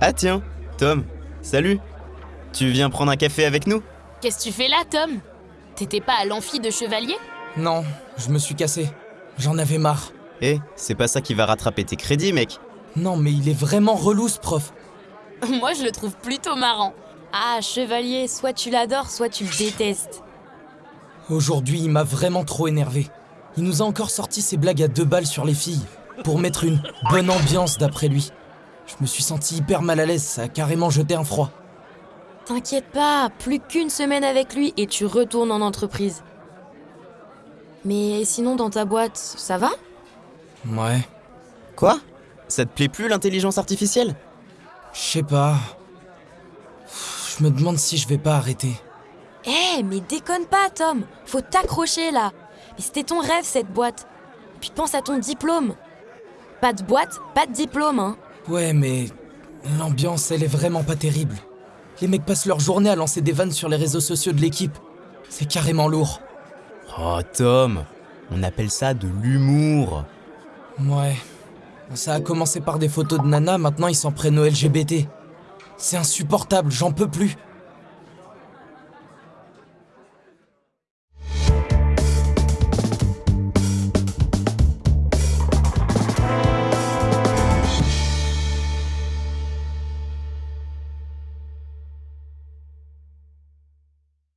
Ah tiens, Tom, salut. Tu viens prendre un café avec nous? Qu'est-ce que tu fais là, Tom? T'étais pas à l'amphi de chevalier? Non, je me suis cassé. J'en avais marre. Eh, c'est pas ça qui va rattraper tes crédits, mec. Non, mais il est vraiment relou ce prof. Moi, je le trouve plutôt marrant. Ah, chevalier, soit tu l'adores, soit tu le détestes. Aujourd'hui, il m'a vraiment trop énervé. Il nous a encore sorti ses blagues à deux balles sur les filles, pour mettre une bonne ambiance d'après lui. Je me suis senti hyper mal à l'aise, ça a carrément jeté un froid. T'inquiète pas, plus qu'une semaine avec lui et tu retournes en entreprise. Mais sinon, dans ta boîte, ça va? Ouais, Quoi? Ça te plaît plus l'intelligence artificielle? Je sais pas. Je me demande si je vais pas arrêter. Eh, mais déconne pas, Tom. Faut t'accrocher là. Mais c'était ton rêve, cette boîte. Puis pense à ton diplôme. Pas de boîte, pas de diplôme, hein Ouais, mais l'ambiance, elle est vraiment pas terrible. Les mecs passent leur journée à lancer des vannes sur les réseaux sociaux de l'équipe. C'est carrément lourd. Oh Tom, on appelle ça de l'humour. Ouais. Ça a commencé par des photos de Nana, maintenant ils s'en prennent au LGBT. C'est insupportable, j'en peux plus.